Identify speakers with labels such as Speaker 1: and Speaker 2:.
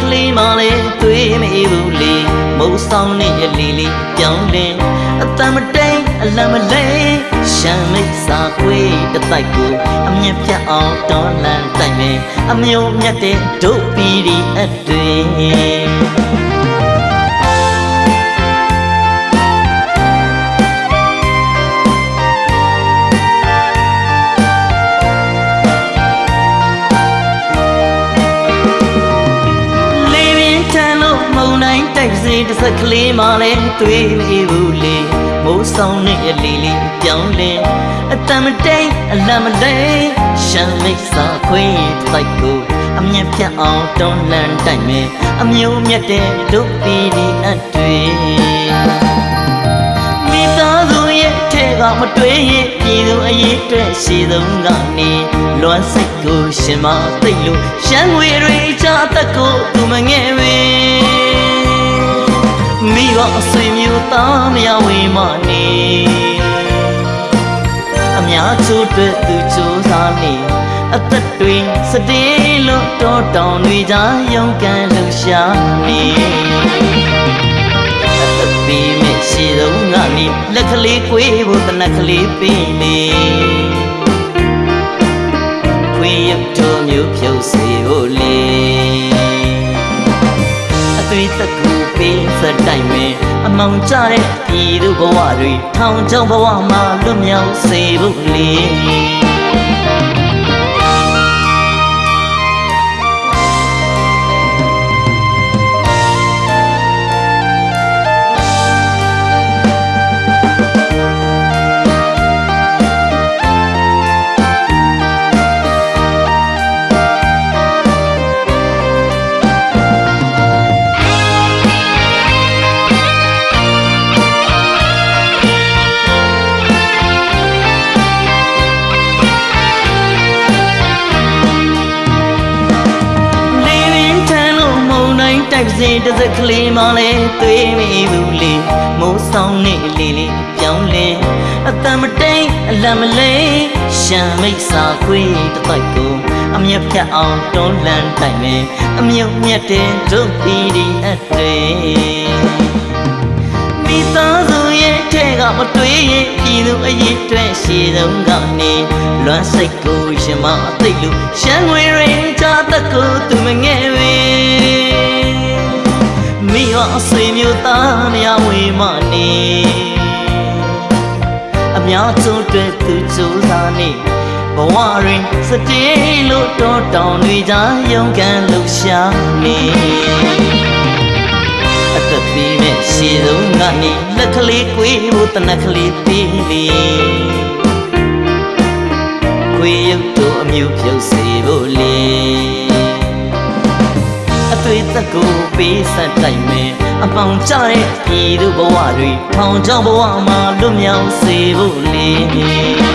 Speaker 1: ကလေးမလေးတွေ့မအေးဘူးလေမုံဆောင်နဲ့အလီလီပြောင်းလဲအတမတိန်အလမလေးရှမ်းမိတ်စာခွေးတစ်တိုက်ကိုအမြင့်ပြတ်အောင်တော်လန်တိုင်မယ်အမျိုးမြတ်တဲ့ဒုပီဒီအတွေ့ တိုင်းတိုက်စေတစ်စက်ကလေးမှလည်းတွေ့နေဘူးလေမိုးဆောင်နဲ့အလီလီပြောင်းလဲအတမတိန်အလမလဲရှမ်းမိတ်စာခွေးတိုက်ကိုအမြင့်ပြတ်အောင်တွန်းလှန်တိုက်မယ်အမျိုးမြတ်တဲ့ဒုပီဒီအတွေ့မိသားစုရဲ့ထဲကမတွေ့ရင်ပြည်သူအရေးအတွက်ရှိဆုံးကနေလွမ်းစိတ်ကိုရှင်မသိလို့ရှမ်းငွေတွေချအသက်ကိုသူမငယ် ဝေမိဘအဆွေမျိုးသားမရဝေမနေအများချို့အတွက်သူစူးစားနေအသက်တွေစတေးလို့တောတောင်တွေကြားရုန်းကန်လှူရှာနေအသက်ပေးမဲ့ရှည်ဆုံးကနေလက်ကလေးကွေးဖို့တနက်ကလေးပေးလေခွေရုပ်တော်မျိုးဖြုတ်စေဖို့ ပေးစတိုင်းမဲ့အမောင်ကြတဲ့ပြည်သူဘဝတွေထောင်ချောင်းဘဝမှာလွတ်မြောက်စေဖို့လေလေး တိုင်းတိုက်စင်တစ်စက်ကလေးမှလည်းတွေ့မိဘူးလေမိုးဆောင်နေလေးလေးပြောင်းလဲအတမတိန်အလမလေးရှမ်းမိတ်စာခွေးတစ်တိုက်ကိုအမြတ်ဖြတ်အောင်တွန်းလှန်တိုက်မယ်အမြုပ်မြတ်တဲ့ဒုပီဒီအတွေ့မိသားစုရဲ့ထဲကမတွေ့ရင်ပြည်သူအရေးအတွက်ရှည်ဆုံးကနေလွမ်းစိတ်ကိုရှင်မအသိလို့ရှမ်းငွေရင်ချတတ်ကိုသူမငယ် များကျိုးအတွက်သူစူးစားနေဘဝရင်စတေးလို့တောတောင်တွေကြားရုန်းကန်လှူရှာနေအသက်ပေးမဲ့ရှည်ဆုံးကနေလက်ကလေးကွေးဖို့တနက်ကလေးပေးလေခွေရုပ်တို့အမျိုးပြုတ်စေဖို့လေအ သွေးသက်ကိုပေးဆက်တိုက်မယ်အပေါင်ကြတဲ့ပြည်သူဘဝတွေထောင်ချောင်းဘဝမှာလွတ်မြောက်စေဖို့လေ